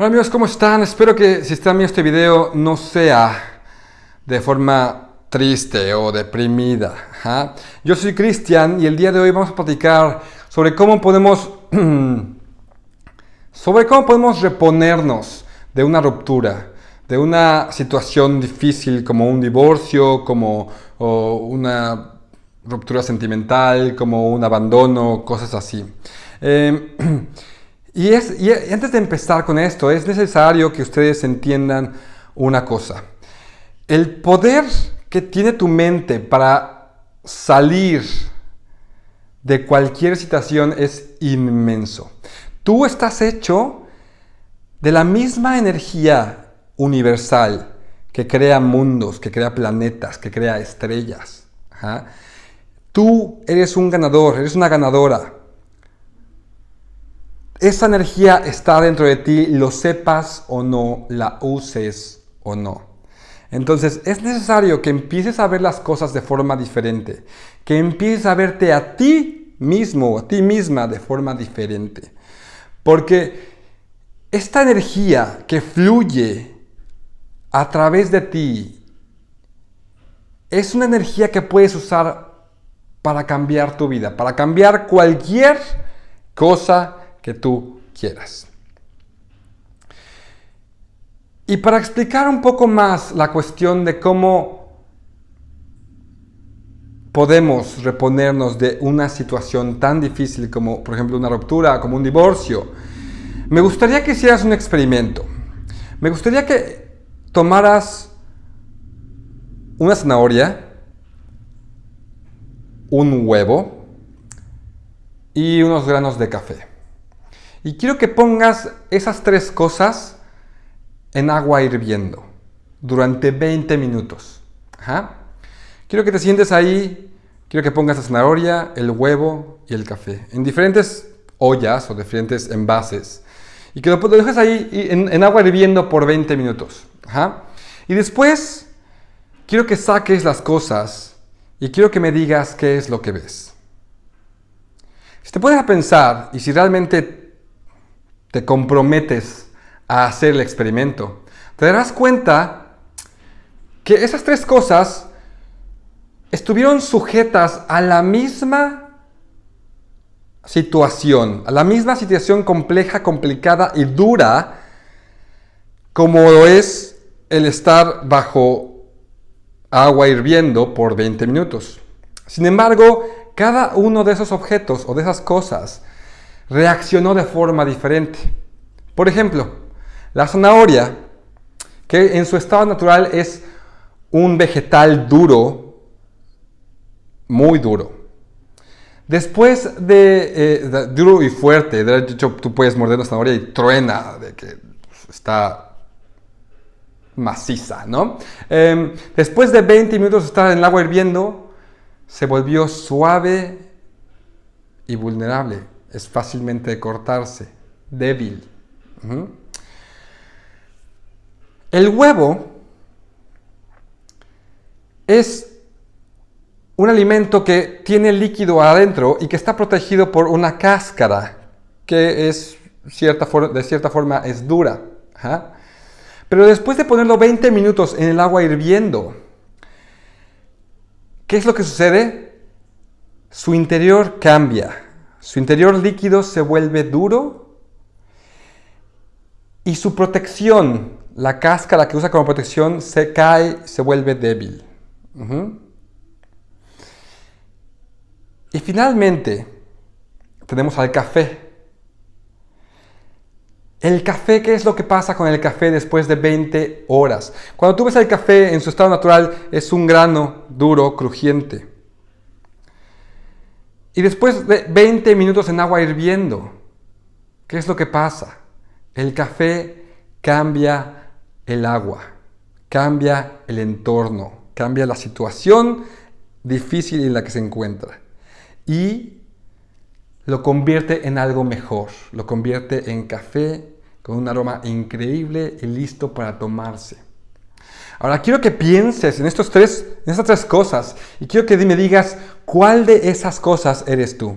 Hola amigos, ¿cómo están? Espero que si están viendo este video no sea de forma triste o deprimida. ¿ah? Yo soy Cristian y el día de hoy vamos a platicar sobre cómo podemos sobre cómo podemos reponernos de una ruptura, de una situación difícil como un divorcio, como una ruptura sentimental, como un abandono, cosas así. Eh, y, es, y antes de empezar con esto, es necesario que ustedes entiendan una cosa. El poder que tiene tu mente para salir de cualquier situación es inmenso. Tú estás hecho de la misma energía universal que crea mundos, que crea planetas, que crea estrellas. Tú eres un ganador, eres una ganadora. Esa energía está dentro de ti, lo sepas o no, la uses o no. Entonces es necesario que empieces a ver las cosas de forma diferente, que empieces a verte a ti mismo, a ti misma de forma diferente. Porque esta energía que fluye a través de ti es una energía que puedes usar para cambiar tu vida, para cambiar cualquier cosa que tú quieras. Y para explicar un poco más la cuestión de cómo podemos reponernos de una situación tan difícil como, por ejemplo, una ruptura, como un divorcio, me gustaría que hicieras un experimento. Me gustaría que tomaras una zanahoria, un huevo y unos granos de café. Y quiero que pongas esas tres cosas en agua hirviendo durante 20 minutos. Quiero que te sientes ahí, quiero que pongas la zanahoria, el huevo y el café en diferentes ollas o diferentes envases. Y que lo, dejes ahí en, agua hirviendo por 20 minutos. Y después quiero que saques las cosas y quiero que me digas qué es lo que ves. Si te pones a pensar y si realmente te comprometes a hacer el experimento, te darás cuenta que esas tres cosas estuvieron sujetas a la misma situación, a la misma situación compleja, complicada y dura como es el estar bajo agua hirviendo por 20 minutos. Sin embargo, cada uno de esos objetos o de esas cosas reaccionó de forma diferente. Por ejemplo, la zanahoria, que en su estado natural es un vegetal duro, muy duro. Después de, eh, duro y fuerte, de hecho tú puedes morder la zanahoria y truena de que está maciza, ¿no? Em, después de 20 minutos de estar en el agua hirviendo, se volvió suave y vulnerable es fácilmente cortarse, débil. El huevo es un alimento que tiene líquido adentro y que está protegido por una cáscara que es cierta de cierta forma es dura. Pero después de ponerlo 20 minutos en el agua hirviendo, ¿qué es lo que sucede? Su interior cambia. Su interior líquido se vuelve duro y su protección, la cáscara que usa como protección, se cae, se vuelve débil. Y finalmente tenemos al café. El café, ¿qué es lo que pasa con el café después de 20 horas? Cuando tú ves el café en su estado natural, es un grano duro, crujiente. Y después de 20 minutos en agua hirviendo, ¿qué es lo que pasa? El café cambia el agua, cambia el entorno, cambia la situación difícil en la que se encuentra y lo convierte en algo mejor, lo convierte en café con un aroma increíble y listo para tomarse. Ahora quiero que pienses en, estos tres, en estas tres cosas y quiero que me digas cuál de esas cosas eres tú.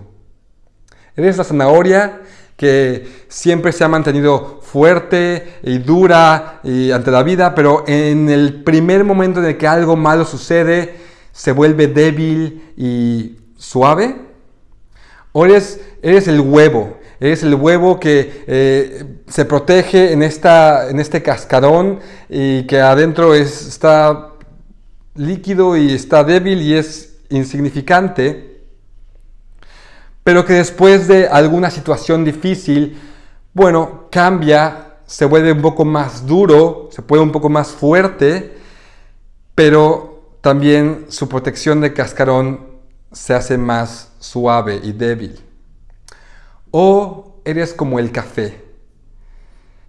¿Eres la zanahoria que siempre se ha mantenido fuerte y dura ante la vida, pero en el primer momento en el que algo malo sucede, se vuelve débil y suave? ¿O eres, eres el huevo? Eres el huevo que eh, se protege en, esta, en este cascarón y que adentro está líquido y está débil y es insignificante, pero que después de alguna situación difícil, bueno, cambia, se vuelve un poco más duro, se puede un poco más fuerte, pero también su protección de cascarón se hace más suave y débil. O eres como el café,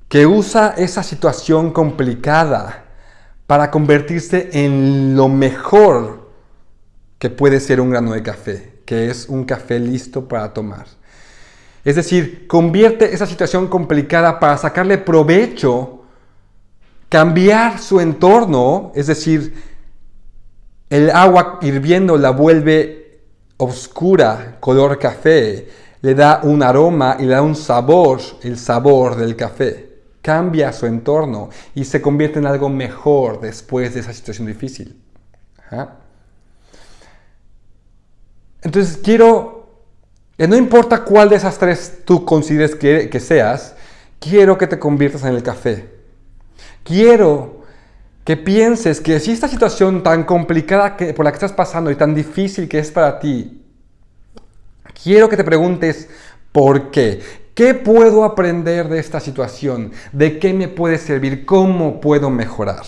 que usa esa situación complicada para convertirse en lo mejor que puede ser un grano de café, que es un café listo para tomar. Es decir, convierte esa situación complicada para sacarle provecho, cambiar su entorno, es decir, el agua hirviendo la vuelve oscura, color café, le da un aroma y le da un sabor, el sabor del café. Cambia su entorno y se convierte en algo mejor después de esa situación difícil. Entonces quiero, que no importa cuál de esas tres tú consideres que, que seas, quiero que te conviertas en el café. Quiero que pienses que si esta situación tan complicada que, por la que estás pasando y tan difícil que es para ti, Quiero que te preguntes por qué. ¿Qué puedo aprender de esta situación? ¿De qué me puede servir? ¿Cómo puedo mejorar?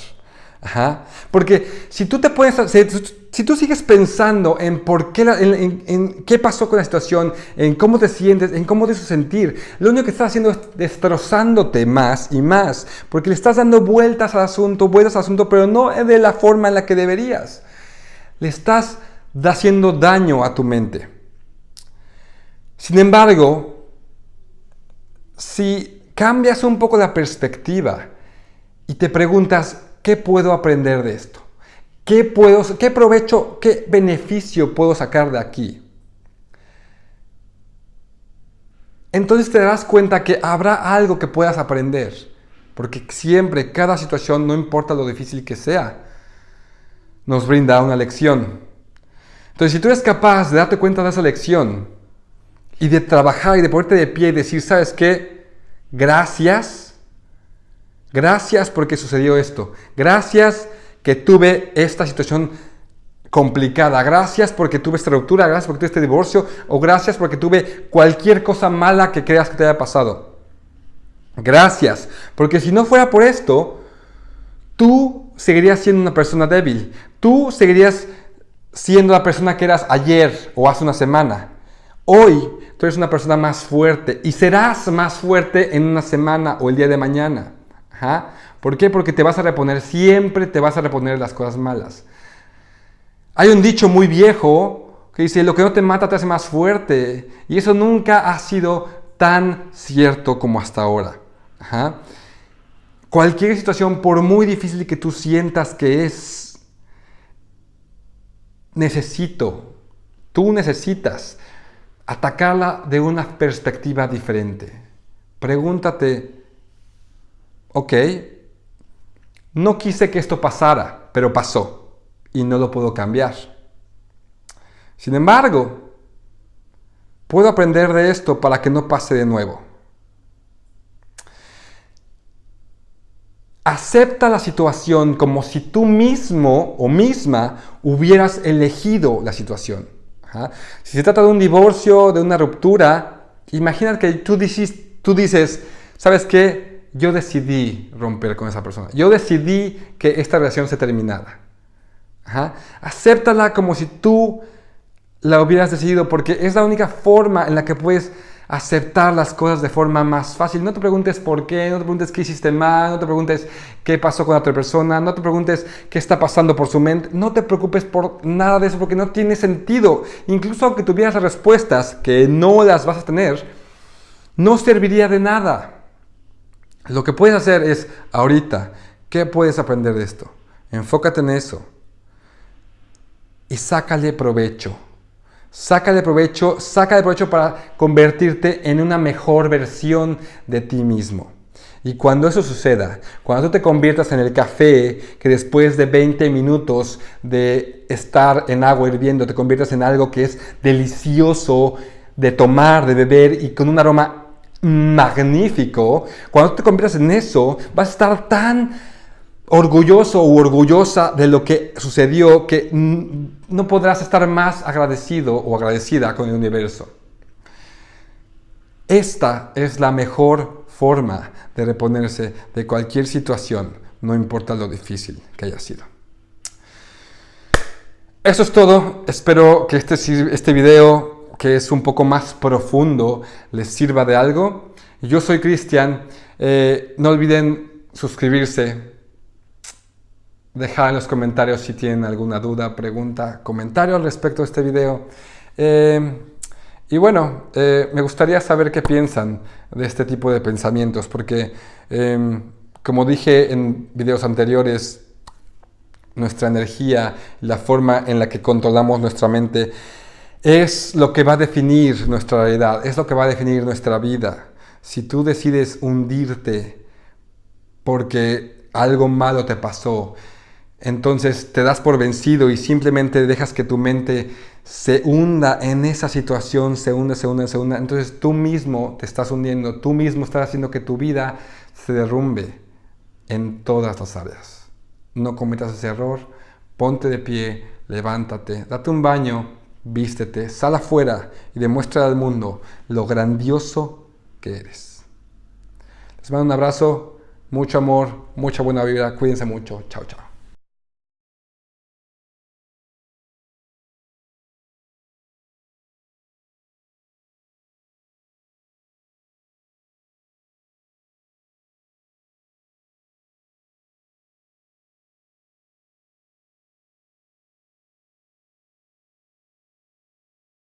Porque si tú te puedes, si, tú sigues pensando en por qué, en, qué pasó con la situación, en cómo te sientes, en cómo te hizo sentir, lo único que estás haciendo es destrozándote más y más, porque le estás dando vueltas al asunto, vueltas al asunto, pero no de la forma en la que deberías. Le estás haciendo daño a tu mente. Sin embargo, si cambias un poco la perspectiva y te preguntas, ¿qué puedo aprender de esto? ¿Qué, puedo, qué provecho, qué beneficio puedo sacar de aquí? Entonces te darás cuenta que habrá algo que puedas aprender. Porque siempre, cada situación, no importa lo difícil que sea, nos brinda una lección. Entonces, si tú eres capaz de darte cuenta de esa lección y de trabajar y de ponerte de pie y decir, ¿sabes qué? Gracias. Gracias porque sucedió esto. Gracias que tuve esta situación complicada. Gracias porque tuve esta ruptura, gracias porque tuve este divorcio o gracias porque tuve cualquier cosa mala que creas que te haya pasado. Gracias, porque si no fuera por esto, tú seguirías siendo una persona débil. Tú seguirías siendo la persona que eras ayer o hace una semana. Hoy tú eres una persona más fuerte y serás más fuerte en una semana o el día de mañana. ¿Por qué? Porque te vas a reponer, siempre te vas a reponer las cosas malas. Hay un dicho muy viejo que dice, lo que no te mata te hace más fuerte. Y eso nunca ha sido tan cierto como hasta ahora. Cualquier situación, por muy difícil que tú sientas que es, necesito, tú necesitas atacarla de una perspectiva diferente. Pregúntate, ok, no quise que esto pasara, pero pasó y no lo puedo cambiar. Sin embargo, puedo aprender de esto para que no pase de nuevo. Acepta la situación como si tú mismo o misma hubieras elegido la situación. Si se trata de un divorcio, de una ruptura, imagina que tú dices, tú dices, ¿sabes qué? Yo decidí romper con esa persona. Yo decidí que esta relación se terminara. Acéptala como si tú la hubieras decidido porque es la única forma en la que puedes aceptar las cosas de forma más fácil. No te preguntes por qué, no te preguntes qué hiciste mal, no te preguntes qué pasó con otra persona, no te preguntes qué está pasando por su mente, no te preocupes por nada de eso porque no tiene sentido. Incluso aunque tuvieras respuestas, que no las vas a tener, no serviría de nada. Lo que puedes hacer es, ahorita, ¿qué puedes aprender de esto? Enfócate en eso y sácale provecho. Saca de provecho, saca de provecho para convertirte en una mejor versión de ti mismo. Y cuando eso suceda, cuando tú te conviertas en el café que después de 20 minutos de estar en agua hirviendo, te conviertas en algo que es delicioso de tomar, de beber y con un aroma magnífico, cuando tú te conviertas en eso, vas a estar tan orgulloso o orgullosa de lo que sucedió que no podrás estar más agradecido o agradecida con el universo. Esta es la mejor forma de reponerse de cualquier situación, no importa lo difícil que haya sido. Eso es todo. Espero que este, este video, que es un poco más profundo, les sirva de algo. Yo soy Cristian. Eh, no olviden suscribirse, dejar en los comentarios si tienen alguna duda, pregunta, comentario al respecto de este video. Eh, y bueno, eh, me gustaría saber qué piensan de este tipo de pensamientos, porque em, como dije en videos anteriores, nuestra energía, la forma en la que controlamos nuestra mente, es lo que va a definir nuestra realidad, es lo que va a definir nuestra vida. Si tú decides hundirte porque algo malo te pasó, entonces te das por vencido y simplemente dejas que tu mente se hunda en esa situación, se hunde, se hunde, se hunde. Entonces tú mismo te estás hundiendo, tú mismo estás haciendo que tu vida se derrumbe en todas las áreas. No cometas ese error, ponte de pie, levántate, date un baño, vístete, sal afuera y demuestra al mundo lo grandioso que eres. Les mando un abrazo, mucho amor, mucha buena vibra, cuídense mucho, chao chao.